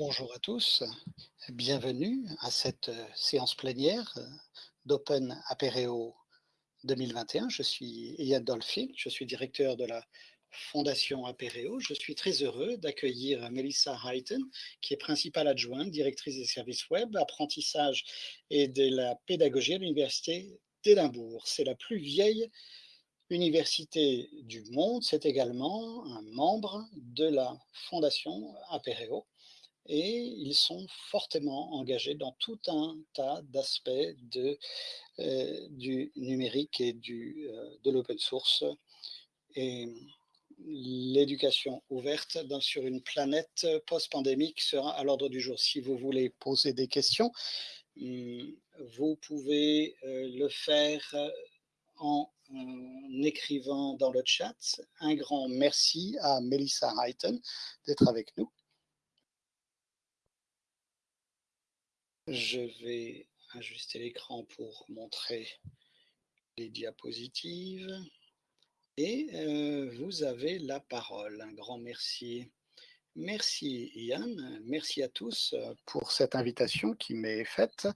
Bonjour à tous, bienvenue à cette euh, séance plénière euh, d'Open Apereo 2021. Je suis Ian Dolphin, je suis directeur de la Fondation Apereo. Je suis très heureux d'accueillir Melissa Hayton, qui est principale adjointe, directrice des services web, apprentissage et de la pédagogie à l'Université d'Édimbourg. C'est la plus vieille université du monde. C'est également un membre de la Fondation Apereo et ils sont fortement engagés dans tout un tas d'aspects euh, du numérique et euh, de l'open source. Et l'éducation ouverte sur une planète post-pandémique sera à l'ordre du jour. Si vous voulez poser des questions, hum, vous pouvez euh, le faire en, écrivant dans le chat. Un grand merci à Melissa Hayton d'être avec nous. Je vais ajuster l'écran pour montrer les diapositives. Et euh, vous avez la parole. Un grand merci. Merci Yann, merci à tous euh, pour cette invitation qui m'est faite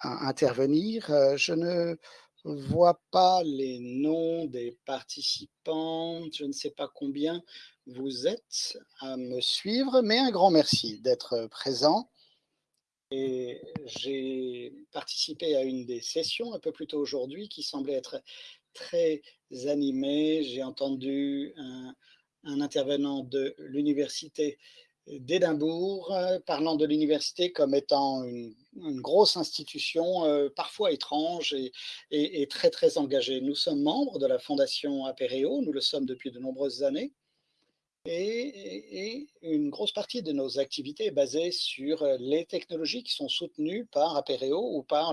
à intervenir. Euh, je ne vois pas les noms des participants, je ne sais pas combien vous êtes à me suivre, mais un grand merci d'être présent j'ai participé à une des sessions un peu plus tôt aujourd'hui qui semblait être très animée. J'ai entendu un, intervenant de l'université d'Édimbourg, euh, parlant de l'université comme étant une, grosse institution, euh, parfois étrange et, et, très très engagée. Nous sommes membres de la Fondation Apereo, nous le sommes depuis de nombreuses années. Et, une grosse partie de nos activités est basée sur euh, les technologies qui sont soutenues par Apereo ou par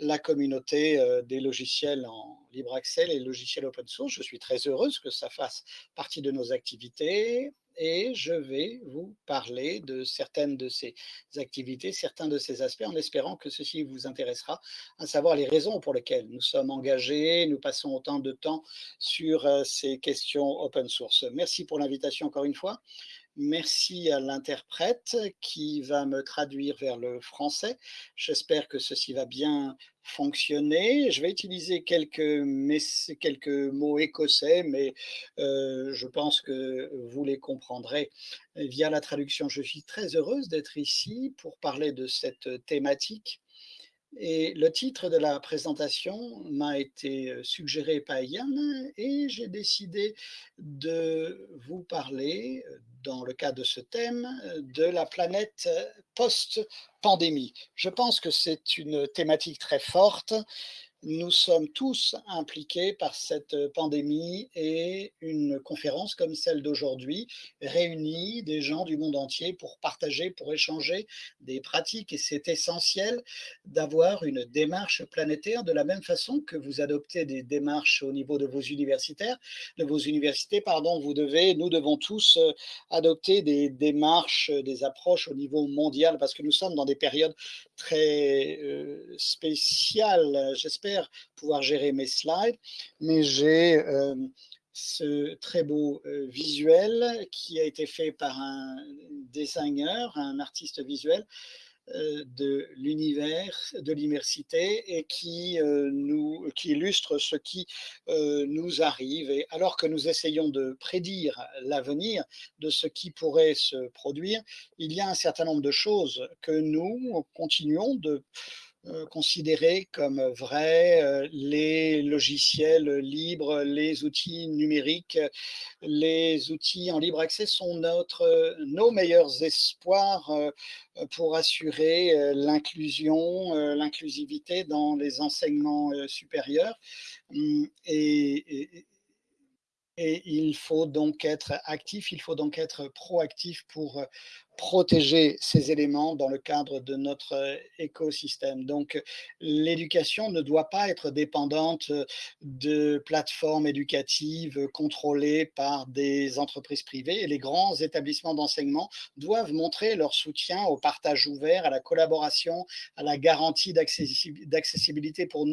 la communauté euh, des logiciels en libre accès, les logiciels open source. Je suis très heureuse que ça fasse partie de nos activités et je vais vous parler de certaines de ces activités, certains de ces aspects, en espérant que ceci vous intéressera, à savoir les raisons pour lesquelles nous sommes engagés, nous passons autant de temps sur euh, ces questions open source. Merci pour l'invitation encore une fois. Merci à l'interprète qui va me traduire vers le français. J'espère que ceci va bien fonctionner. Je vais utiliser quelques, quelques mots écossais, mais euh, je pense que vous les comprendrez via la traduction. Je suis très heureuse d'être ici pour parler de cette thématique et le titre de la présentation m'a été suggéré par Yann et j'ai décidé de vous parler, dans le cas de ce thème, de la planète post-pandémie. Je pense que c'est une thématique très forte nous sommes tous impliqués par cette pandémie et une conférence comme celle d'aujourd'hui réunit des gens du monde entier pour partager, pour échanger des pratiques. Et c'est essentiel d'avoir une démarche planétaire de la même façon que vous adoptez des démarches au niveau de vos universitaires, de vos universités, pardon, vous devez, nous devons tous adopter des démarches, des approches au niveau mondial parce que nous sommes dans des périodes très euh, spéciales, j'espère pouvoir gérer mes slides, mais j'ai euh, ce très beau euh, visuel qui a été fait par un designer, un artiste visuel euh, de l'univers, de l'immersité et qui, nous, qui illustre ce qui nous arrive. Et alors que nous essayons de prédire l'avenir de ce qui pourrait se produire, il y a un certain nombre de choses que nous continuons de euh, considérer comme vrais euh, les logiciels libres, les outils numériques, les outils en libre accès sont notre, nos meilleurs espoirs euh, pour assurer l'inclusion, l'inclusivité dans les enseignements supérieurs. Hum, et il faut donc être actif, il faut donc être proactif pour protéger ces éléments dans le cadre de notre euh, écosystème. Donc, l'éducation ne doit pas être dépendante euh, de plateformes éducatives contrôlées par des entreprises privées et les grands établissements d'enseignement doivent montrer leur soutien au partage ouvert, à la collaboration, à la garantie d'accessibilité pour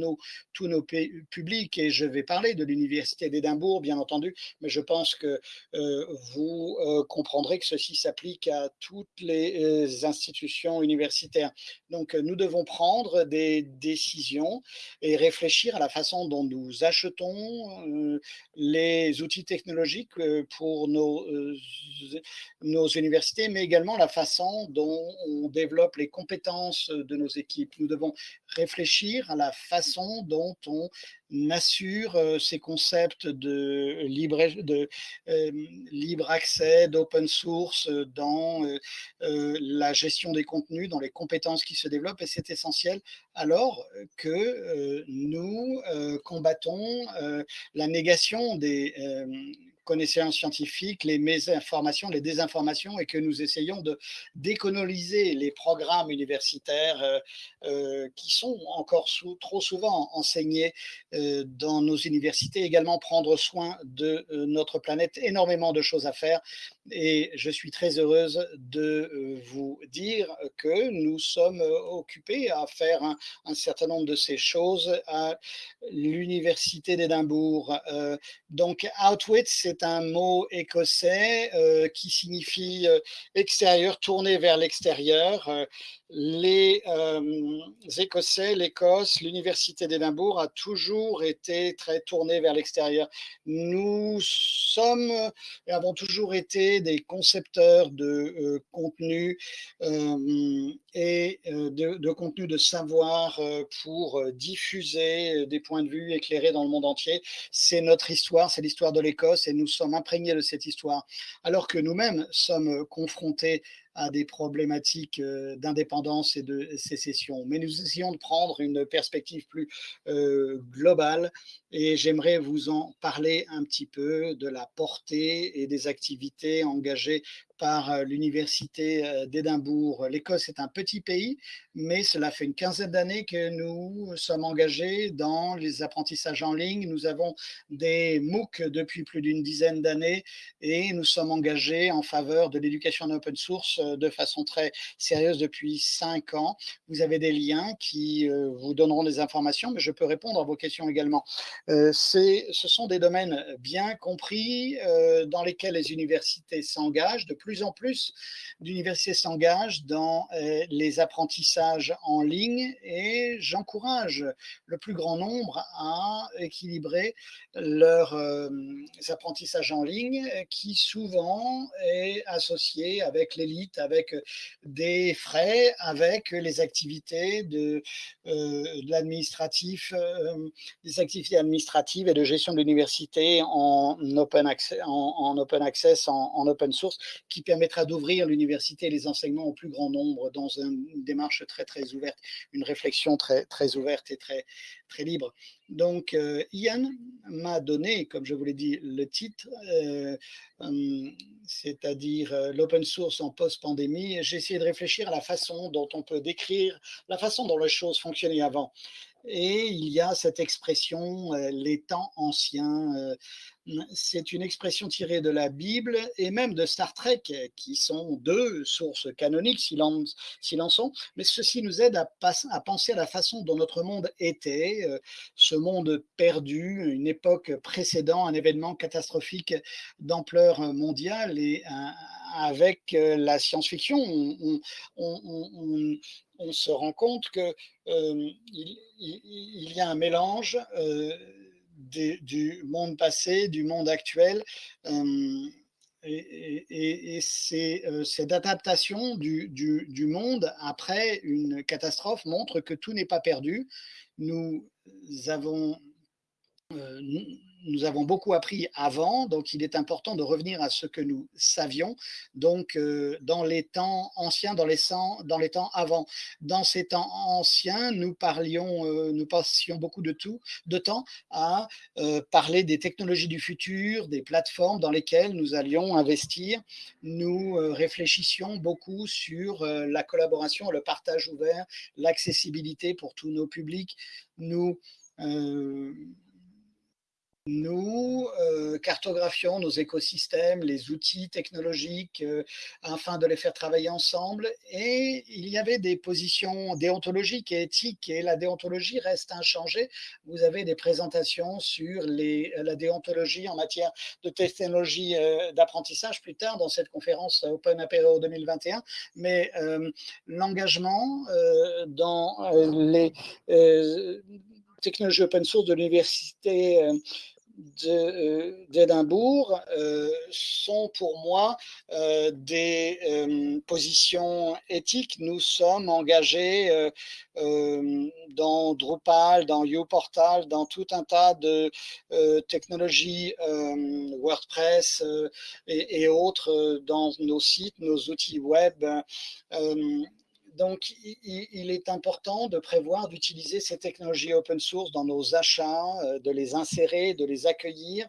tous nos publics. Et je vais parler de l'Université d'Édimbourg, bien entendu, mais je pense que vous comprendrez que ceci s'applique à toutes les institutions universitaires. Donc, nous devons prendre des décisions et réfléchir à la façon dont nous achetons les outils technologiques pour nos, nos universités, mais également la façon dont on développe les compétences de nos équipes. Nous devons réfléchir à la façon dont on assure ces concepts de libre, de, libre accès, d'open source dans la gestion des contenus, dans les compétences qui se développent, et c'est essentiel alors que nous combattons la négation des connaissances scientifiques, les mésinformations, les désinformations, et que nous essayons de décoloniser les programmes universitaires euh, euh, qui sont encore trop souvent enseignés euh, dans nos universités, également prendre soin de notre planète, énormément de choses à faire. Et je suis très heureuse de vous dire que nous sommes occupés à faire un, certain nombre de ces choses à l'Université d'Édimbourg. donc, Outwit, c'est un mot écossais euh, qui signifie euh, extérieur, tourné vers l'extérieur. Euh, les Écossais, l'Écosse, l'Université d'Édimbourg a toujours été très tournée vers l'extérieur. Nous sommes et avons toujours été des concepteurs de contenu et de, de, contenu de savoir pour diffuser des points de vue éclairés dans le monde entier. C'est notre histoire, c'est l'histoire de l'Écosse et nous sommes imprégnés de cette histoire, alors que nous-mêmes sommes confrontés à des problématiques euh, d'indépendance et de sécession. Mais nous essayons de prendre une perspective plus euh, globale et j'aimerais vous en parler un petit peu de la portée et des activités engagées par euh, l'Université d'Édimbourg. L'Écosse est un petit pays, mais cela fait une quinzaine d'années que nous sommes engagés dans les apprentissages en ligne. Nous avons des MOOC depuis plus d'une dizaine d'années et nous sommes engagés en faveur de l'éducation en open source euh, de façon très sérieuse depuis cinq ans. Vous avez des liens qui euh, vous donneront des informations, mais je peux répondre à vos questions également. Euh, ce sont des domaines bien compris dans lesquels les universités s'engagent. De plus en plus d'universités s'engagent dans les apprentissages en ligne et j'encourage le plus grand nombre à équilibrer leurs apprentissages en ligne qui souvent est associé avec l'élite avec des frais, avec les activités de, l'administratif, des activités administratives et de gestion de l'université en open access, en, open, access en, open source, qui permettra d'ouvrir l'université et les enseignements au plus grand nombre dans une démarche très très ouverte, une réflexion très très ouverte et très très libre. Donc, euh, Ian m'a donné, comme je vous l'ai dit, le titre, euh, hum, c'est-à-dire euh, l'open source en post-pandémie. J'ai essayé de réfléchir à la façon dont on peut décrire la façon dont les choses fonctionnaient avant. Et il y a cette expression, les temps anciens, c'est une expression tirée de la Bible et même de Star Trek, qui sont deux sources canoniques, s'il en, sont, mais ceci nous aide à, penser à la façon dont notre monde était, euh, ce monde perdu, une époque précédant un événement catastrophique d'ampleur mondiale, et euh, avec euh, la science-fiction, on, se rend compte qu'il il, y a un mélange du monde passé, du monde actuel. Euh, et, c'est euh, cette adaptation du, du, monde après une catastrophe montre que tout n'est pas perdu. Nous avons euh, nous avons beaucoup appris avant, donc il est important de revenir à ce que nous savions, donc euh, dans les temps anciens, dans les, dans les temps avant. Dans ces temps anciens, nous parlions, euh, nous passions beaucoup de, tout, de temps à parler des technologies du futur, des plateformes dans lesquelles nous allions investir. Nous réfléchissions beaucoup sur la collaboration, le partage ouvert, l'accessibilité pour tous nos publics. Nous Nous, heu, cartographions nos écosystèmes, les outils technologiques, heu, afin de les faire travailler ensemble et il y avait des positions déontologiques et éthiques et la déontologie reste inchangée. Vous avez des présentations sur la déontologie en matière de technologie, heu, d'apprentissage plus tard dans cette conférence Open Apereo 2021. Mais, l'engagement, dans, les, technologies open source de l'université, d'Édimbourg, heu, sont pour moi, heu, des, positions éthiques. Nous sommes engagés, dans Drupal, dans uPortal, dans tout un tas de, technologies, WordPress, et autres, dans nos sites, nos outils web. Donc il est important de prévoir d'utiliser ces technologies open source dans nos achats, heu, de les insérer, de les accueillir,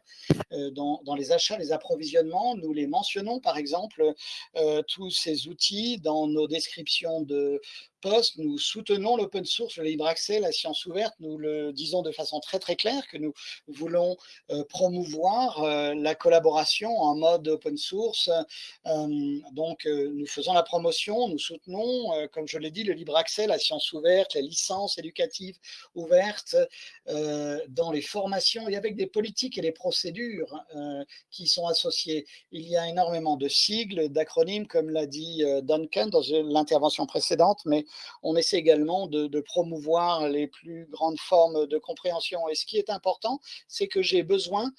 heu, dans les achats, les approvisionnements. Nous les mentionnons par exemple, heu, tous ces outils dans nos descriptions de Nous soutenons l'open source, le libre accès, la science ouverte. Nous le disons de façon très, très claire que nous voulons, heu, promouvoir, heu, la collaboration en mode open source. Hem, donc, nous faisons la promotion, nous soutenons, comme je l'ai dit, le libre accès, la science ouverte, les licences éducatives ouvertes, dans les formations et avec des politiques et des procédures, qui sont associées. Il y a énormément de sigles, d'acronymes, comme l'a dit, Duncan dans, l'intervention précédente, mais on essaie également de promouvoir les plus grandes formes de compréhension. Et ce qui est important, c'est que j'ai besoin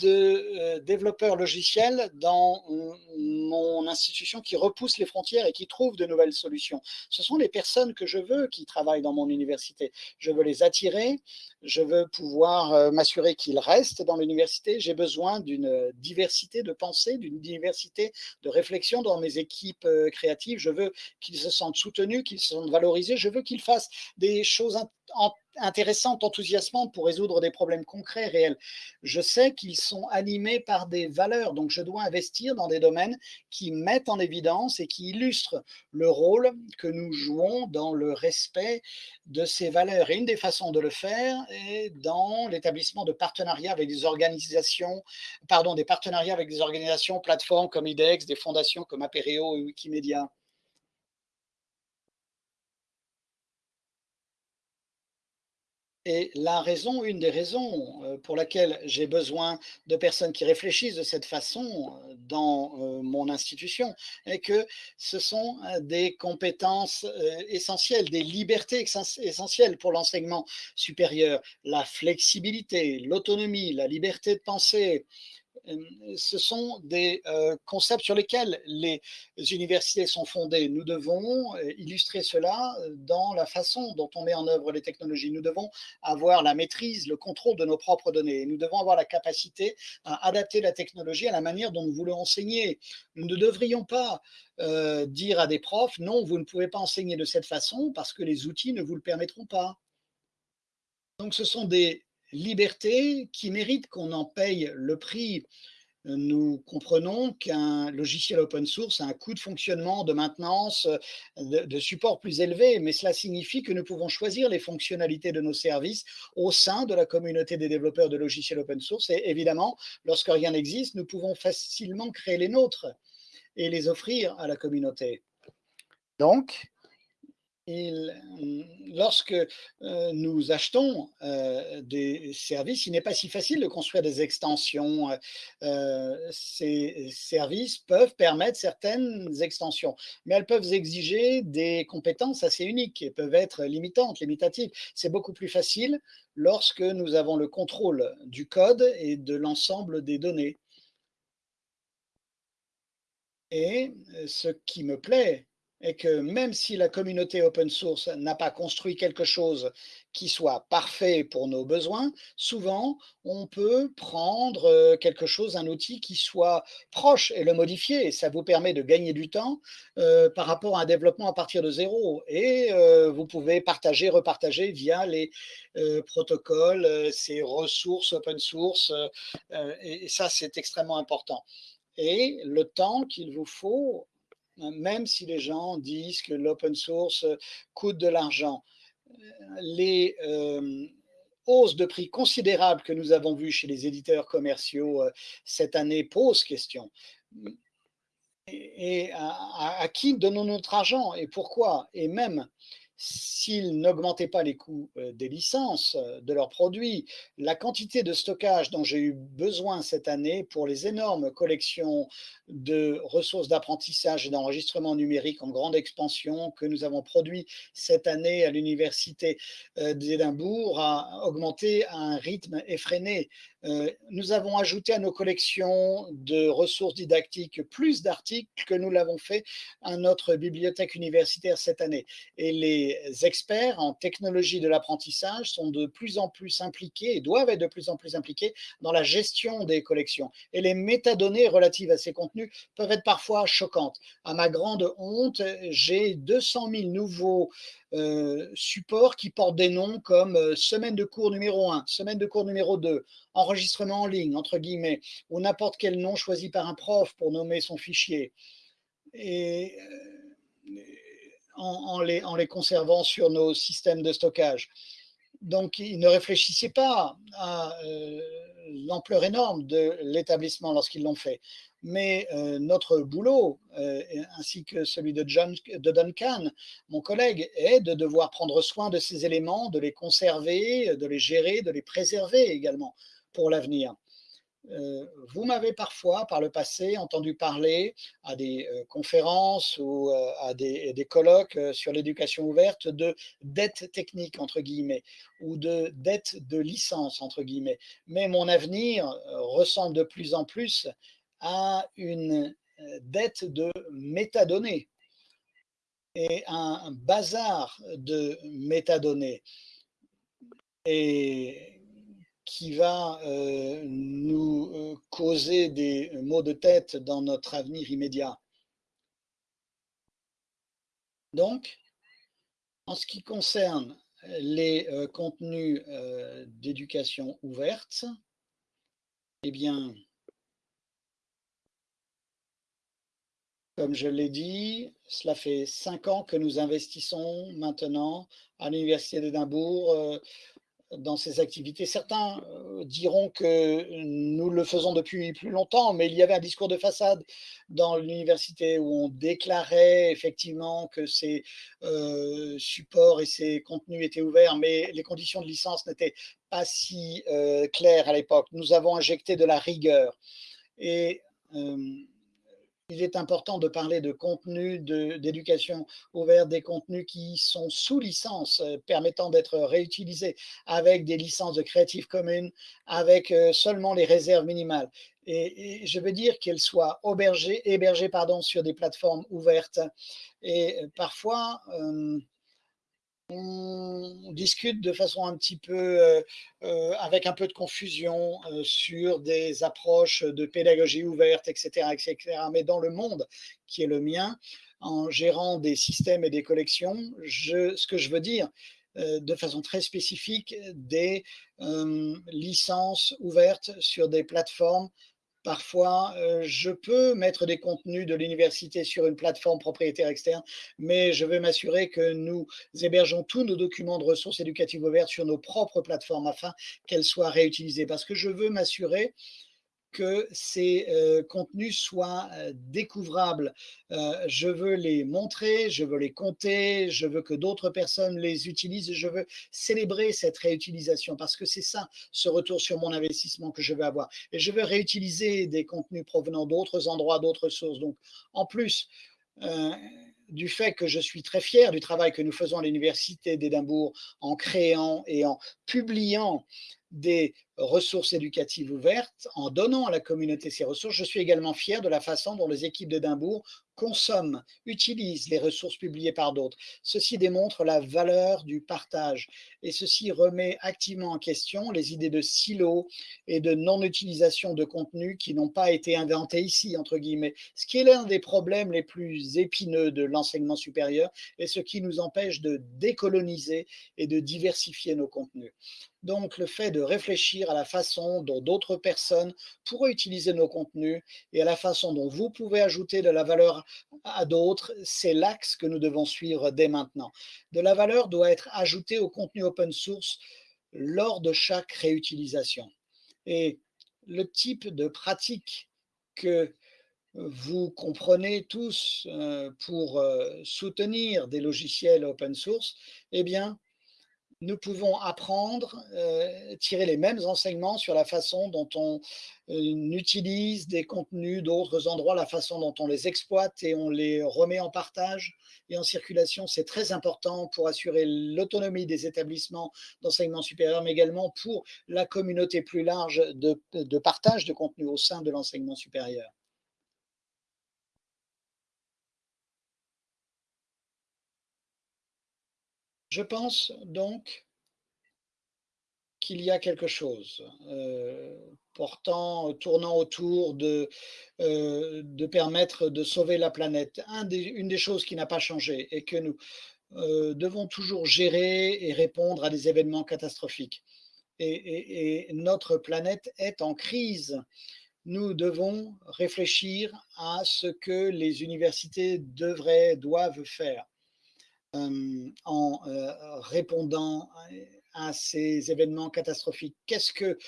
de, heu, développeurs logiciels dans mon institution qui repoussent les frontières et qui trouvent de nouvelles solutions. Ce sont les personnes que je veux qui travaillent dans mon université. Je veux les attirer, je veux pouvoir, heu, m'assurer qu'ils restent dans l'université. J'ai besoin d'une, diversité de pensée, d'une diversité de réflexion dans mes équipes, heu, créatives. Je veux qu'ils se sentent soutenus, qu'ils se sentent valorisés. Je veux qu'ils fassent des choses en intéressantes, enthousiasmantes pour résoudre des problèmes concrets, réels. Je sais qu'ils sont animés par des valeurs, donc je dois investir dans des domaines qui mettent en évidence et qui illustrent le rôle que nous jouons dans le respect de ces valeurs et une des façons de le faire est dans l'établissement de partenariats avec des organisations pardon, des partenariats avec des organisations, plateformes comme IDEX, des fondations comme Apereo et Wikimedia. Et la raison une des raisons, heu, pour laquelle j'ai besoin de personnes qui réfléchissent de cette façon, heu, dans, heu, mon institution est que ce sont, des compétences, essentielles, des libertés essentielles pour l'enseignement supérieur. La flexibilité, l'autonomie, la liberté de penser, ce sont des, concepts sur lesquels les universités sont fondées. Nous devons, illustrer cela, dans la façon dont on met en œuvre les technologies. Nous devons avoir la maîtrise, le contrôle de nos propres données. Nous devons avoir la capacité à adapter la technologie à la manière dont nous voulons enseigner. Nous ne devrions pas, dire à des profs: «Non, vous ne pouvez pas enseigner de cette façon parce que les outils ne vous le permettront pas». Donc ce sont des libertés qui méritent qu'on en paye le prix. Nous comprenons qu'un logiciel open source a un coût de fonctionnement, de maintenance, de support plus élevé, mais cela signifie que nous pouvons choisir les fonctionnalités de nos services au sein de la communauté des développeurs de logiciels open source et évidemment, lorsque rien n'existe, nous pouvons facilement créer les nôtres et les offrir à la communauté. Donc mmh, lorsque, heu, nous achetons, heu, des services, il n'est pas si facile de construire des extensions, ces services peuvent permettre certaines extensions, mais elles peuvent exiger des compétences assez uniques et peuvent être limitantes, limitatives. C'est beaucoup plus facile lorsque nous avons le contrôle du code et de l'ensemble des données. Et ce qui me plaît est que même si la communauté open source n'a pas construit quelque chose qui soit parfait pour nos besoins, souvent on peut prendre, heu, quelque chose, un outil qui soit proche et le modifier. Et ça vous permet de gagner du temps, heu, par rapport à un développement à partir de 0 et heu, vous pouvez partager, repartager via les, protocoles, ces ressources open source, et et ça, c'est extrêmement important. Et le temps qu'il vous faut, même si les gens disent que l'open source, coûte de l'argent, les, hem, hausse de prix considérable que nous avons vue chez les éditeurs commerciaux cette année pose question. Et, à, à, qui donnons notre argent et pourquoi? Et même s'ils n'augmentaient pas les coûts euh, des licences, euh, de leurs produits, la quantité de stockage dont j'ai eu besoin cette année pour les énormes collections de ressources d'apprentissage et d'enregistrement numérique en grande expansion que nous avons produit cette année à l'Université euh, d'Édimbourg a augmenté à un rythme effréné. Nous avons ajouté à nos collections de ressources didactiques plus d'articles que nous l'avons fait à notre bibliothèque universitaire cette année. Et les experts en technologie de l'apprentissage sont de plus en plus impliqués et doivent être de plus en plus impliqués dans la gestion des collections. Et les métadonnées relatives à ces contenus peuvent être parfois choquantes. À ma grande honte, j'ai 200 000 nouveaux euh, supports qui portent des noms comme euh, semaine de cours numéro 1, semaine de cours numéro 2, enregistrement en ligne, entre guillemets, ou n'importe quel nom choisi par un prof pour nommer son fichier. Et euh, en, les, en, les, conservant sur nos systèmes de stockage. Donc, ils ne réfléchissaient pas à l'ampleur énorme de l'établissement lorsqu'ils l'ont fait. Mais euh, notre boulot, euh, ainsi que celui de, John, de Duncan, mon collègue, est de devoir prendre soin de ces éléments, de les conserver, de les gérer, de les préserver également pour l'avenir. Euh, vous m'avez parfois, par le passé, entendu parler à des conférences ou à des, des colloques sur l'éducation ouverte de dette technique, entre guillemets, ou de dette de licence, entre guillemets. Mais mon avenir ressemble de plus en plus à une dette de métadonnées et un bazar de métadonnées. Et qui va euh, nous euh, causer des maux de tête dans notre avenir immédiat. Donc, en ce qui concerne les euh, contenus d'éducation ouverte, eh bien, comme je l'ai dit, cela fait cinq ans que nous investissons maintenant à l'Université d'Édimbourg dans ces activités. Certains euh, diront que nous le faisons depuis plus longtemps, mais il y avait un discours de façade dans l'université où on déclarait effectivement que ces euh, supports et ces contenus étaient ouverts, mais les conditions de licence n'étaient pas si euh, claires à l'époque. Nous avons injecté de la rigueur. Et il est important de parler de contenus d'éducation ouverte, des contenus qui sont sous licence, euh, permettant d'être réutilisés avec des licences de Creative Commons, avec euh, seulement les réserves minimales. Et, je veux dire qu'elles soient hébergées, sur des plateformes ouvertes. Et euh, parfois, on discute de façon un petit peu, euh, euh, avec un peu de confusion euh, sur des approches de pédagogie ouverte, etc., etc. Mais dans le monde qui est le mien, en gérant des systèmes et des collections, ce que je veux dire, de façon très spécifique, des licences ouvertes sur des plateformes Parfois, euh, je peux mettre des contenus de l'université sur une plateforme propriétaire externe, mais je veux m'assurer que nous hébergeons tous nos documents de ressources éducatives ouvertes sur nos propres plateformes afin qu'elles soient réutilisées. Parce que je veux m'assurer que ces euh, contenus soient euh, découvrables. Euh, je veux les montrer, je veux les compter, je veux que d'autres personnes les utilisent, je veux célébrer cette réutilisation parce que c'est ça, ce retour sur mon investissement que je veux avoir. Et je veux réutiliser des contenus provenant d'autres endroits, d'autres sources. Donc, en plus, du fait que je suis très fier du travail que nous faisons à l'Université d'Édimbourg en créant et en publiant des ressources éducatives ouvertes, en donnant à la communauté ces ressources, je suis également fier de la façon dont les équipes d'Édimbourg consomment, utilisent les ressources publiées par d'autres. Ceci démontre la valeur du partage et ceci remet activement en question les idées de silos et de non-utilisation de contenus qui n'ont pas été inventés ici, entre guillemets, ce qui est l'un des problèmes les plus épineux de l'enseignement supérieur et ce qui nous empêche de décoloniser et de diversifier nos contenus. Donc, le fait de réfléchir à la façon dont d'autres personnes pourraient utiliser nos contenus et à la façon dont vous pouvez ajouter de la valeur à d'autres, c'est l'axe que nous devons suivre dès maintenant. De la valeur doit être ajoutée au contenu open source lors de chaque réutilisation. Et le type de pratique que vous comprenez tous pour soutenir des logiciels open source, eh bien, nous pouvons apprendre, euh, tirer les mêmes enseignements sur la façon dont on euh, utilise des contenus d'autres endroits, la façon dont on les exploite et on les remet en partage et en circulation. C'est très important pour assurer l'autonomie des établissements d'enseignement supérieur, mais également pour la communauté plus large de, partage de contenu au sein de l'enseignement supérieur. Je pense donc qu'il y a quelque chose euh, portant, tournant autour de, euh, de permettre de sauver la planète. une des choses qui n'a pas changé et que nous euh, devons toujours gérer et répondre à des événements catastrophiques. Et, notre planète est en crise. Nous devons réfléchir à ce que les universités devraient, doivent faire en répondant à ces événements catastrophiques Qu'est-ce que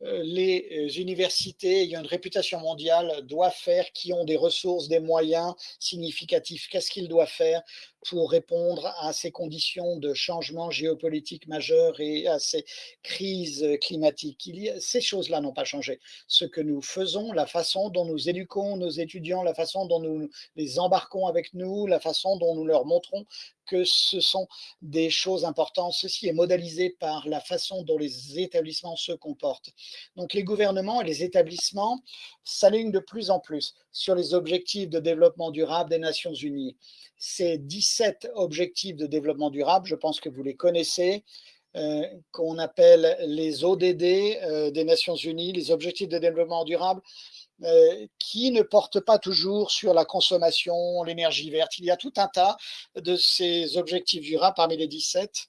les universités ayant une réputation mondiale doivent faire, qui ont des ressources, des moyens significatifs Qu'est-ce qu'ils doivent faire pour répondre à ces conditions de changement géopolitique majeur et à ces crises climatiques. Ces choses-là n'ont pas changé. Ce que nous faisons, la façon dont nous éduquons nos étudiants, la façon dont nous les embarquons avec nous, la façon dont nous leur montrons que ce sont des choses importantes. Ceci est modélisé par la façon dont les établissements se comportent. Donc les gouvernements et les établissements s'alignent de plus en plus sur les objectifs de développement durable des Nations Unies ces 17 objectifs de développement durable, je pense que vous les connaissez, euh, qu'on appelle les ODD euh, des Nations Unies, les objectifs de développement durable, euh, qui ne portent pas toujours sur la consommation, l'énergie verte. Il y a tout un tas de ces objectifs durables parmi les 17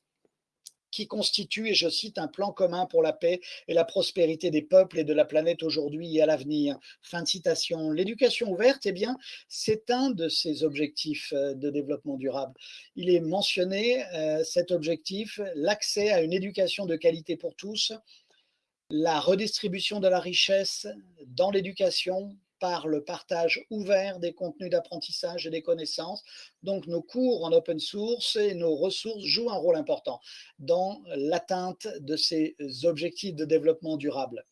qui constitue, et je cite, un plan commun pour la paix et la prospérité des peuples et de la planète aujourd'hui et à l'avenir. Fin de citation. L'éducation ouverte, eh bien, c'est un de ces objectifs euh, de développement durable. Il est mentionné, euh, cet objectif, l'accès à une éducation de qualité pour tous, la redistribution de la richesse dans l'éducation, par le partage ouvert des contenus d'apprentissage et des connaissances. Donc nos cours en open source et nos ressources jouent un rôle important dans l'atteinte de ces objectifs de développement durable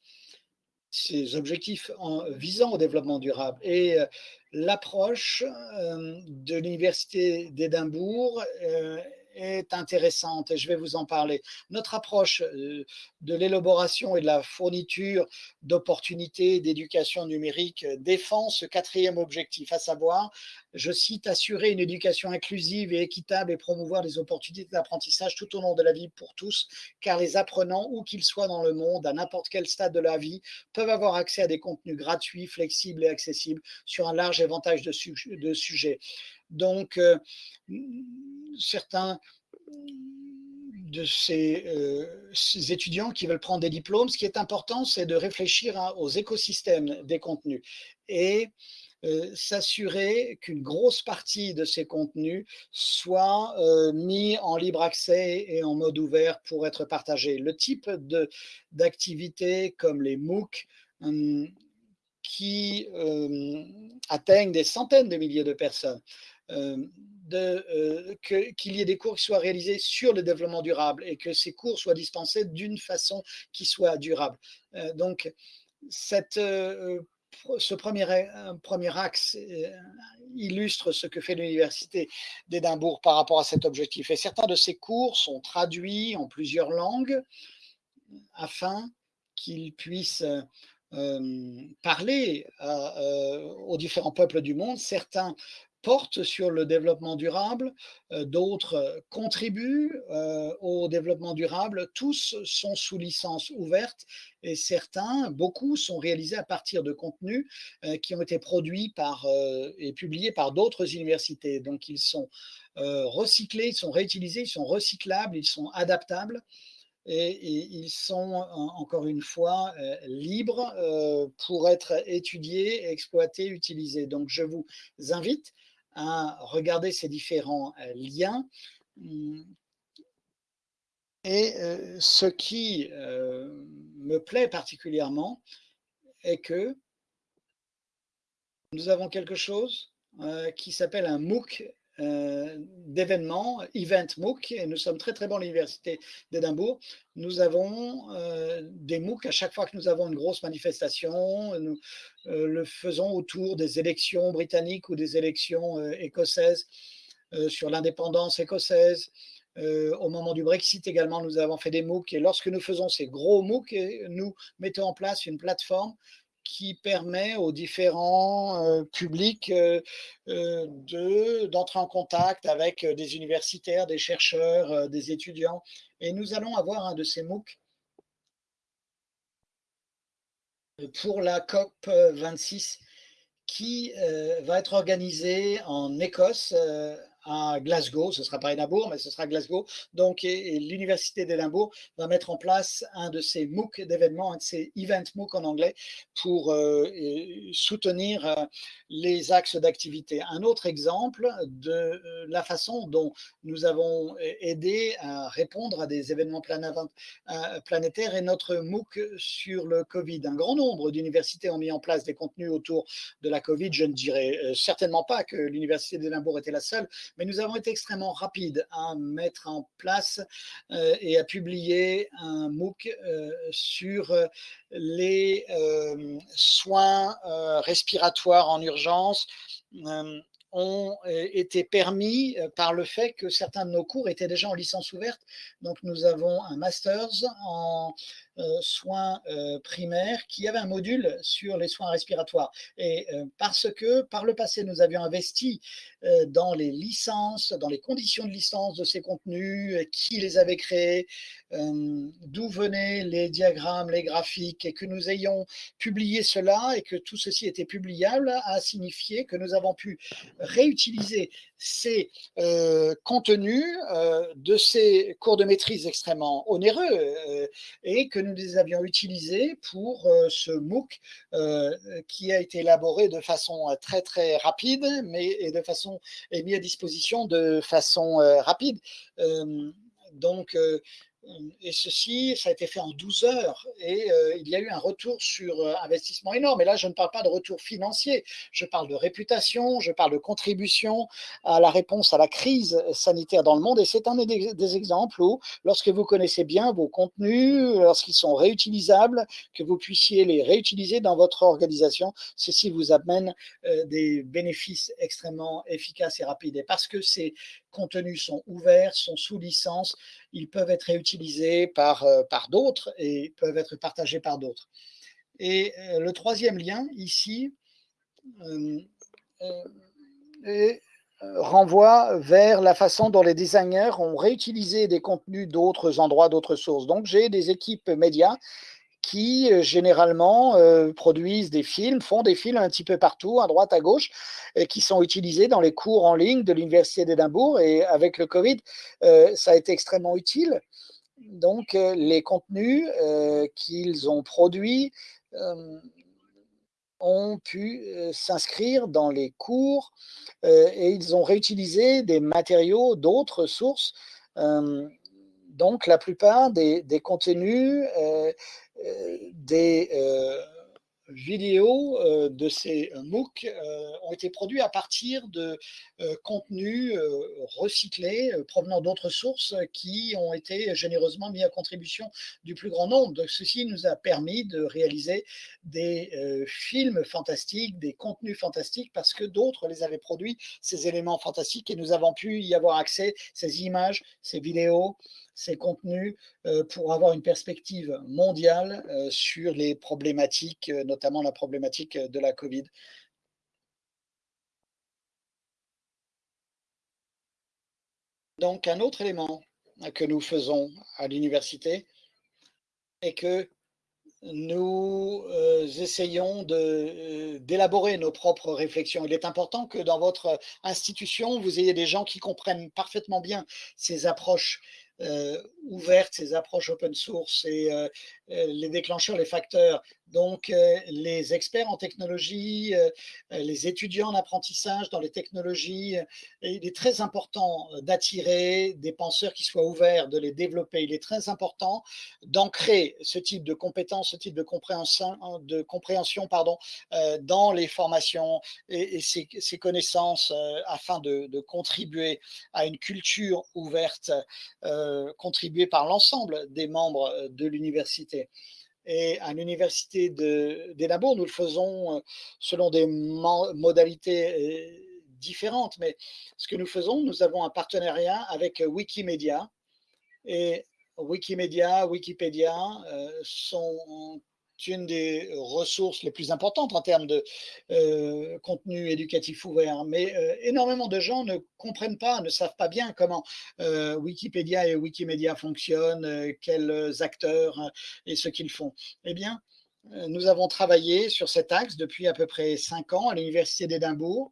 ces objectifs en, visant au développement durable. Et euh, l'approche euh, de l'Université d'Édimbourg euh, est intéressante et je vais vous en parler. Notre approche euh, de l'élaboration et de la fourniture d'opportunités d'éducation numérique défend ce quatrième objectif, à savoir, je cite, assurer une éducation inclusive et équitable et promouvoir les opportunités d'apprentissage tout au long de la vie pour tous, car les apprenants, où qu'ils soient dans le monde, à n'importe quel stade de la vie, peuvent avoir accès à des contenus gratuits, flexibles et accessibles sur un large éventail de, de sujets. Donc, euh, certains de euh, ces, étudiants qui veulent prendre des diplômes, ce qui est important, c'est de réfléchir hein, aux écosystèmes des contenus et euh, s'assurer qu'une grosse partie de ces contenus soit mis en libre accès et en mode ouvert pour être partagé. Le type d'activités comme les MOOC, hum, qui atteignent des centaines de milliers de personnes, euh, euh, qu'il y ait des cours qui soient réalisés sur le développement durable et que ces cours soient dispensés d'une façon qui soit durable. Euh, donc, cette, ce premier, axe illustre ce que fait l'Université d'Édimbourg par rapport à cet objectif. Et certains de ces cours sont traduits en plusieurs langues afin qu'ils puissent parler aux différents peuples du monde. Certains portent sur le développement durable, euh, d'autres euh, contribuent euh, au développement durable. Tous sont sous licence ouverte et certains, beaucoup, sont réalisés à partir de contenus qui ont été produits par, et publiés par d'autres universités. Donc ils sont recyclés, ils sont réutilisés, ils sont recyclables, ils sont adaptables et, ils sont encore une fois libres pour être étudiés, exploités, utilisés. Donc je vous invite à regarder ces différents euh, liens hum, Et heu, ce qui, heu, me plaît particulièrement est que nous avons quelque chose, qui s'appelle un MOOC, d'événements, Event MOOC et nous sommes très, très bons à l'université d'Édimbourg. Nous avons, heu, des MOOC à chaque fois que nous avons une grosse manifestation, nous, heu, le faisons autour des élections britanniques ou des élections, écossaises, sur l'indépendance écossaise. Au moment du Brexit également, nous avons fait des MOOC et lorsque nous faisons ces gros MOOC nous mettons en place une plateforme qui permet aux différents, heu, publics, heu heu, de d'entrer en contact avec, des universitaires, des chercheurs, heu, des étudiants. Et nous allons avoir un de ces MOOC. Pour la COP, heu, 26 qui, va être organisée en Écosse, à Glasgow. Ce sera pas Édimbourg, mais ce sera Glasgow. Donc l'université d'Édimbourg va mettre en place un de ces MOOC d'événements, un de ces event MOOC en anglais pour, et soutenir, heu, les axes d'activité. Un autre exemple de, heu, la façon dont nous avons aidé à répondre à des événements planétaires est notre MOOC sur le covid. Un grand nombre d'universités ont mis en place des contenus autour de la Covid. Je ne dirais euh, certainement pas que l'Université d'Édimbourg était la seule, mais nous avons été extrêmement rapides à mettre en place euh, et à publier un MOOC euh, sur euh, les soins respiratoires en urgence. Ont été permis par le fait que certains de nos cours étaient déjà en licence ouverte. Donc nous avons un master's en soins euh, primaires qui avait un module sur les soins respiratoires. Et euh, parce que par le passé, nous avions investi euh, dans les licences, dans les conditions de licence de ces contenus, qui les avait créés, euh, d'où venaient les diagrammes, les graphiques, et que nous ayons publié cela et que tout ceci était publiable, a signifié que nous avons pu réutiliser ces euh, contenus euh, de ces cours de maîtrise extrêmement onéreux euh, et que nous les avions utilisés pour ce MOOC qui a été élaboré de façon très très rapide mais et de façon mis à disposition de façon rapide. Donc et ceci, ça a été fait en 12 heures et euh, il y a eu un retour sur euh, investissement énorme. Et là, je ne parle pas de retour financier, je parle de réputation, je parle de contribution à la réponse à la crise sanitaire dans le monde. Et c'est un des, exemples où, lorsque vous connaissez bien vos contenus, lorsqu'ils sont réutilisables, que vous puissiez les réutiliser dans votre organisation, ceci vous amène euh, des bénéfices extrêmement efficaces et rapides. Et parce que ces contenus sont ouverts, sont sous licence, ils peuvent être réutilisés par, euh, par d'autres et peuvent être partagés par d'autres. Et euh, le troisième lien ici euh, renvoie vers la façon dont les designers ont réutilisé des contenus d'autres endroits, d'autres sources. Donc j'ai des équipes médias qui généralement produisent des films, font des films un petit peu partout, à droite, à gauche, et qui sont utilisés dans les cours en ligne de l'Université d'Édimbourg. Et avec le Covid, ça a été extrêmement utile. Donc, euh, les contenus euh, qu'ils ont produits euh, ont pu s'inscrire dans les cours et ils ont réutilisé des matériaux d'autres sources. donc, la plupart des, contenus des vidéos euh, de ces MOOC ont été produits à partir de contenus recyclés provenant d'autres sources qui ont été généreusement mis à contribution du plus grand nombre. Ceci nous a permis de réaliser des films fantastiques, des contenus fantastiques parce que d'autres les avaient produits, ces éléments fantastiques, et nous avons pu y avoir accès, ces images, ces vidéos, ces contenus euh, pour avoir une perspective mondiale euh, sur les problématiques, euh, notamment la problématique de la Covid. Donc, un autre élément que nous faisons à l'université est que nous essayons d'élaborer nos propres réflexions. Il est important que dans votre institution, vous ayez des gens qui comprennent parfaitement bien ces approches ouvertes, ces approches open source et euh, les déclencheurs, les facteurs. Donc, les experts en technologie, les étudiants en apprentissage dans les technologies, il est très important d'attirer des penseurs qui soient ouverts, de les développer. Il est très important d'ancrer ce type de compétences, ce type de compréhension, de compréhension pardon, dans les formations et, ces, connaissances afin de, contribuer à une culture ouverte, contribuée par l'ensemble des membres de l'université. Et à l'université d'Édimbourg, nous le faisons euh, selon des modalités euh, différentes. Mais ce que nous faisons, nous avons un partenariat avec Wikimedia. Et Wikimedia, Wikipédia euh, sont une des ressources les plus importantes en termes de euh, contenu éducatif ouvert. Mais euh, énormément de gens ne comprennent pas, ne savent pas bien comment euh, Wikipédia et Wikimedia fonctionnent, quels acteurs et ce qu'ils font. Eh bien, nous avons travaillé sur cet axe depuis à peu près cinq ans à l'Université d'Édimbourg.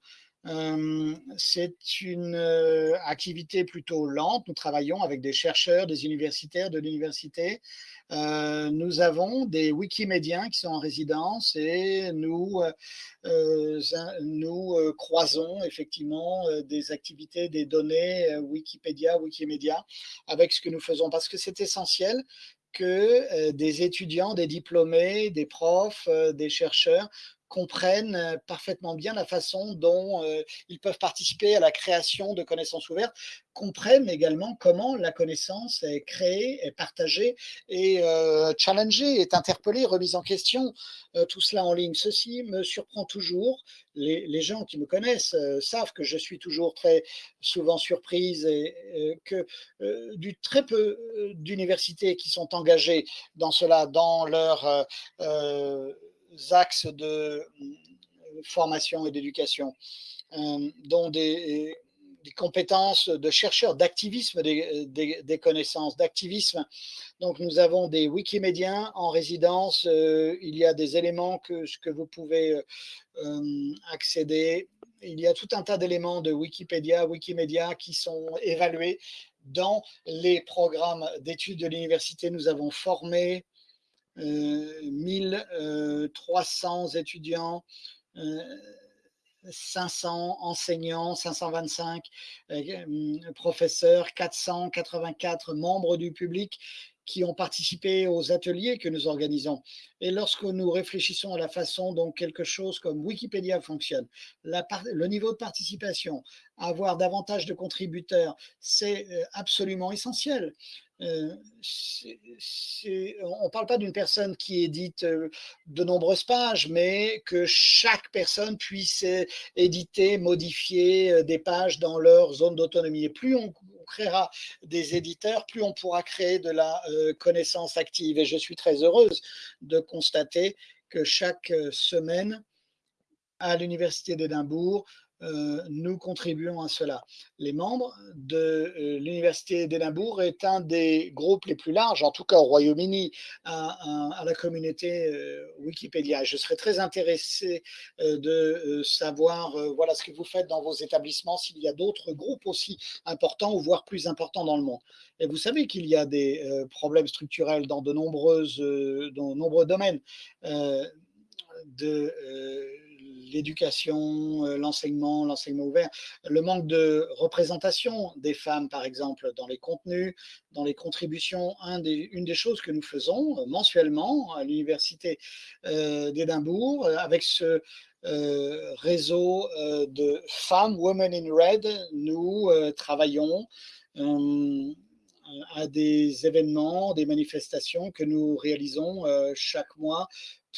C'est une activité plutôt lente. Nous travaillons avec des chercheurs, des universitaires de l'université. Nous avons des Wikimédiens qui sont en résidence et nous, nous croisons effectivement des activités, des données Wikipédia, Wikimédia avec ce que nous faisons parce que c'est essentiel que des étudiants, des diplômés, des profs, des chercheurs comprennent parfaitement bien la façon dont ils peuvent participer à la création de connaissances ouvertes, comprennent également comment la connaissance est créée, est partagée et challengée, est interpellée, remise en question, tout cela en ligne. Ceci me surprend toujours. Les, gens qui me connaissent savent que je suis toujours très souvent surprise et que du très peu d'universités qui sont engagées dans cela, dans leur axes de euh, formation et d'éducation, euh, dont des, compétences de chercheurs, d'activisme des, connaissances, d'activisme. Donc nous avons des Wikimédiens en résidence, euh, il y a des éléments que, que vous pouvez accéder. Il y a tout un tas d'éléments de Wikipédia, Wikimédia qui sont évalués dans les programmes d'études de l'université. Nous avons formé 1300 euh, étudiants, 500 euh, enseignants, 525 euh, professeurs, 484 membres du public qui ont participé aux ateliers que nous organisons. Et lorsque nous réfléchissons à la façon dont quelque chose comme Wikipédia fonctionne, le niveau de participation, avoir davantage de contributeurs, c'est absolument essentiel. Euh, on ne parle pas d'une personne qui édite euh, de nombreuses pages, mais que chaque personne puisse euh, éditer, modifier des pages dans leur zone d'autonomie. Et plus on, créera des éditeurs, plus on pourra créer de la connaissance active. Et je suis très heureuse de constater que chaque semaine, à l'Université d'Édimbourg, euh, nous contribuons à cela. Les membres de euh, l'Université d'Édimbourg est un des groupes les plus larges, en tout cas au Royaume-Uni, à, la communauté euh, Wikipédia. Je serais très intéressé de savoir voilà ce que vous faites dans vos établissements, s'il y a d'autres groupes aussi importants ou voire plus importants dans le monde. Et vous savez qu'il y a des problèmes structurels dans de, nombreux domaines l'éducation, euh, l'enseignement, l'enseignement ouvert, le manque de représentation des femmes, par exemple, dans les contenus, dans les contributions. une des choses que nous faisons euh, mensuellement à l'Université euh, d'Édimbourg, avec ce réseau de femmes, Women in Red, nous travaillons à des événements, des manifestations que nous réalisons chaque mois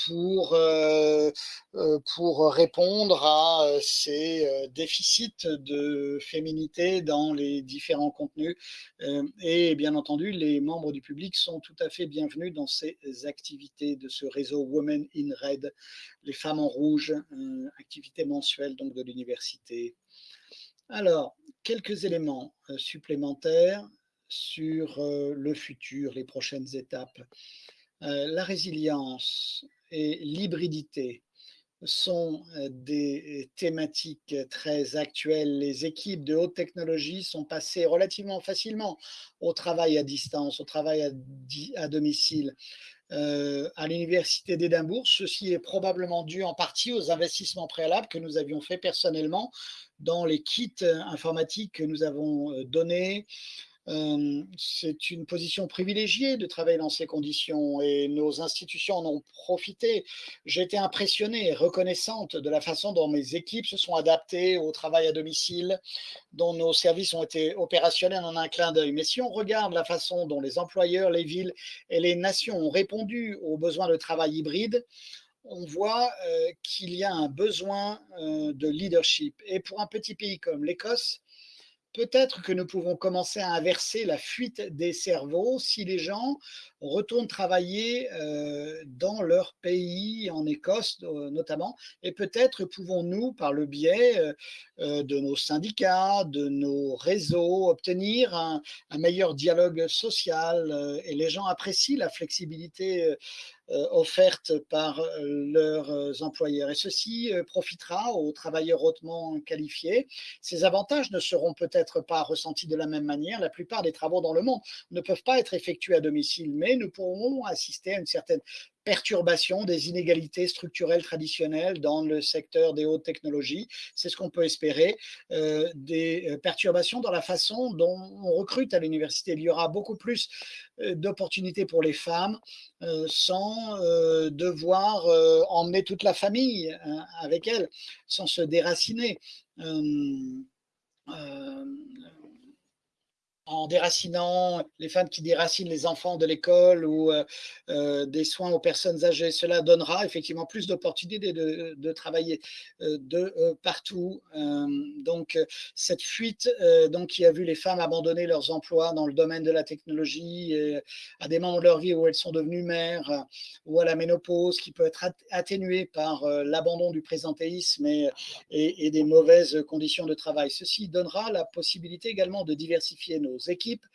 pour, euh, euh, pour répondre à euh, ces déficits de féminité dans les différents contenus. Et bien entendu, les membres du public sont tout à fait bienvenus dans ces activités de ce réseau Women in Red, les femmes en rouge, activité mensuelle donc de l'université. Alors, quelques éléments supplémentaires sur le futur, les prochaines étapes. La résilience et l'hybridité sont euh, des thématiques très actuelles. Les équipes de haute technologie sont passées relativement facilement au travail à distance, au travail à, domicile. euh, à l'université d'Édimbourg. Ceci est probablement dû en partie aux investissements préalables que nous avions faits personnellement dans les kits informatiques que nous avons donnés, c'est une position privilégiée de travailler dans ces conditions et nos institutions en ont profité. J'ai été impressionnée et reconnaissante de la façon dont mes équipes se sont adaptées au travail à domicile, dont nos services ont été opérationnels en un clin d'œil. Mais si on regarde la façon dont les employeurs, les villes et les nations ont répondu aux besoins de travail hybride, on voit qu'il y a un besoin de leadership. Et pour un petit pays comme l'Écosse, peut-être que nous pouvons commencer à inverser la fuite des cerveaux si les gens retournent travailler euh, dans leur pays, en Écosse euh, notamment, et peut-être pouvons-nous, par le biais euh, de nos syndicats, de nos réseaux, obtenir un, meilleur dialogue social, et les gens apprécient la flexibilité offerte par leurs employeurs. Et ceci profitera aux travailleurs hautement qualifiés. Ces avantages ne seront peut-être pas ressentis de la même manière. La plupart des travaux dans le monde ne peuvent pas être effectués à domicile, mais nous pourrons assister à une certaine perturbation des inégalités structurelles traditionnelles dans le secteur des hautes technologies. C'est ce qu'on peut espérer, euh, des euh, perturbations dans la façon dont on recrute à l'université. Il y aura beaucoup plus euh, d'opportunités pour les femmes sans devoir emmener toute la famille hein, avec elles, sans se déraciner en déracinant les femmes qui déracinent les enfants de l'école ou euh, euh, des soins aux personnes âgées. Cela donnera effectivement plus d'opportunités de, travailler euh, de partout. donc cette fuite donc, qui a vu les femmes abandonner leurs emplois dans le domaine de la technologie à des moments de leur vie où elles sont devenues mères ou à la ménopause qui peut être atténuée par l'abandon du présentéisme et, et des mauvaises conditions de travail. Ceci donnera la possibilité également de diversifier nos équipes.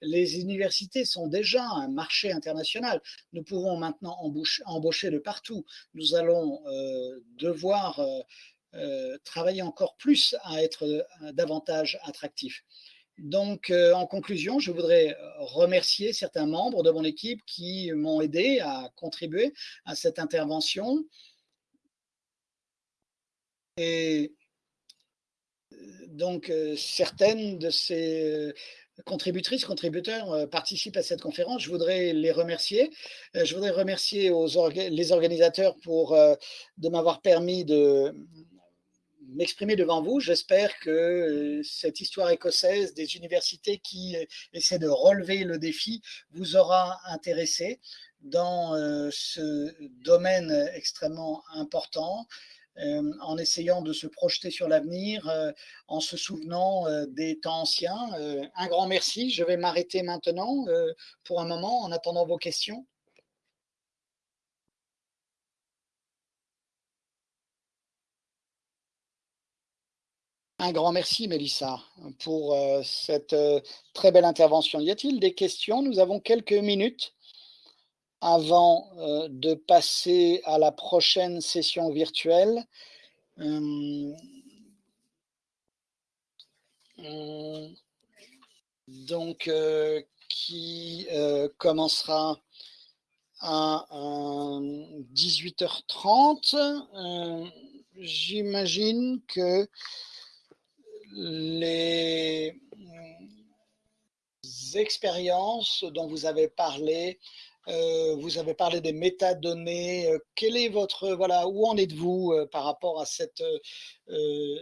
Les universités sont déjà un marché international. Nous pouvons maintenant embaucher, de partout. Nous allons euh, devoir euh, euh, travailler encore plus à être davantage attractifs. Donc, en conclusion, je voudrais remercier certains membres de mon équipe qui m'ont aidé à contribuer à cette intervention. Et donc, certaines de ces contributrices, contributeurs euh, participent à cette conférence. Je voudrais les remercier. Euh, je voudrais remercier les organisateurs pour, euh, de m'avoir permis de m'exprimer devant vous. J'espère que cette histoire écossaise des universités qui essaient de relever le défi vous aura intéressé dans ce domaine extrêmement important euh, en essayant de se projeter sur l'avenir, euh, en se souvenant euh, des temps anciens. un grand merci. Je vais m'arrêter maintenant pour un moment en attendant vos questions. Un grand merci, Mélissa, pour cette très belle intervention. Y a-t-il des questions? Nous avons quelques minutes avant euh, de passer à la prochaine session virtuelle. Euh, euh, donc, qui commencera à 18h30. J'imagine que les expériences dont vous avez parlé euh, vous avez parlé des métadonnées. Euh, quel est votre voilà où en êtes-vous euh, par rapport à cette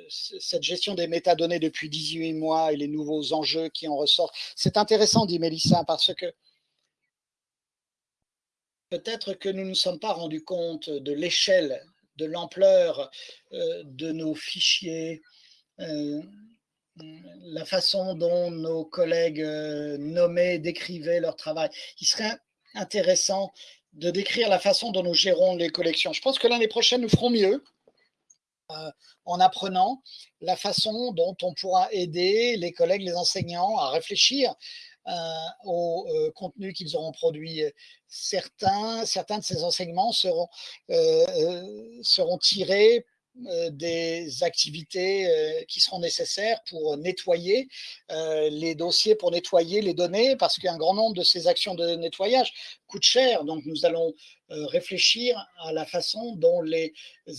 cette gestion des métadonnées depuis 18 mois et les nouveaux enjeux qui en ressortent? C'est intéressant, dit Mélissa, parce que peut-être que nous ne nous sommes pas rendus compte de l'échelle, de l'ampleur de nos fichiers. la façon dont nos collègues nommaient, décrivaient leur travail. Il serait intéressant de décrire la façon dont nous gérons les collections. Je pense que l'année prochaine, nous ferons mieux euh, en apprenant la façon dont on pourra aider les collègues, les enseignants à réfléchir euh, au euh, contenu qu'ils auront produit. Certains, certains de ces enseignements seront, seront tirés des activités euh, qui seront nécessaires pour nettoyer euh, les dossiers, pour nettoyer les données, parce qu'un grand nombre de ces actions de nettoyage coûtent cher. Donc, nous allons réfléchir à la façon dont les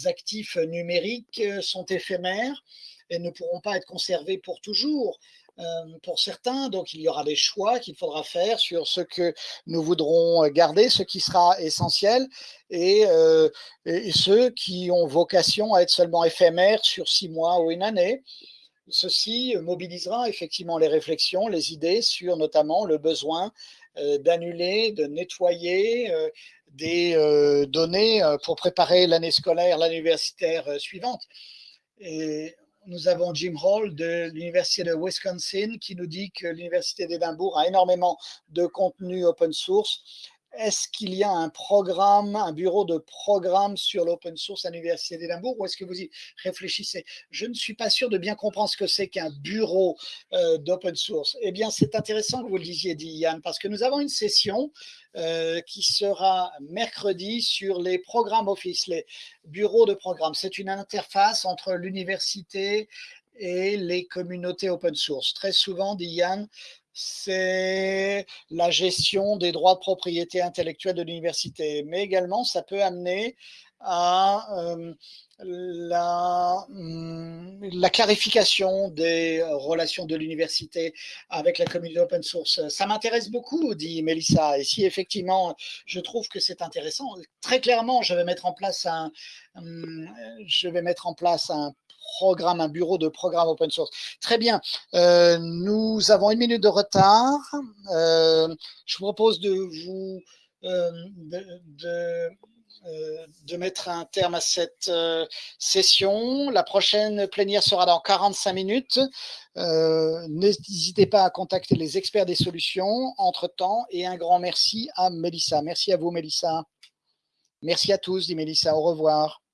actifs numériques sont éphémères et ne pourront pas être conservés pour toujours. Pour certains. Donc, il y aura des choix qu'il faudra faire sur ce que nous voudrons garder, ce qui sera essentiel, et, ceux qui ont vocation à être seulement éphémères sur six mois ou une année. Ceci mobilisera effectivement les réflexions, les idées sur notamment le besoin d'annuler, de nettoyer des données pour préparer l'année scolaire, l'année universitaire suivante. Nous avons Jim Hall de l'Université de Wisconsin qui nous dit que l'Université d'Édimbourg a énormément de contenu open source. Est-ce qu'il y a un programme, un bureau de programme sur l'open source à l'Université d'Édimbourg ou est-ce que vous y réfléchissez? Je ne suis pas sûr de bien comprendre ce que c'est qu'un bureau euh, d'open source. Eh bien, c'est intéressant que vous le disiez, dit Yann, parce que nous avons une session euh, qui sera mercredi sur les programmes Office, les bureaux de programme. C'est une interface entre l'université et les communautés open source. Très souvent, dit Yann, c'est la gestion des droits de propriété intellectuelle de l'université, mais également ça peut amener à euh, la, hum, la, clarification des relations de l'université avec la communauté open source. Ça m'intéresse beaucoup, dit Melissa, et si effectivement je trouve que c'est intéressant, très clairement, je vais mettre en place un, hum, je vais mettre en place un programme, un bureau de programme open source. Très bien, euh, nous avons une minute de retard. Euh, je vous propose de vous euh, de euh, de mettre un terme à cette session. La prochaine plénière sera dans 45 minutes. N'hésitez pas à contacter les experts des solutions entre-temps et un grand merci à Mélissa. Merci à vous, Mélissa. Merci à tous, dit Mélissa. Au revoir.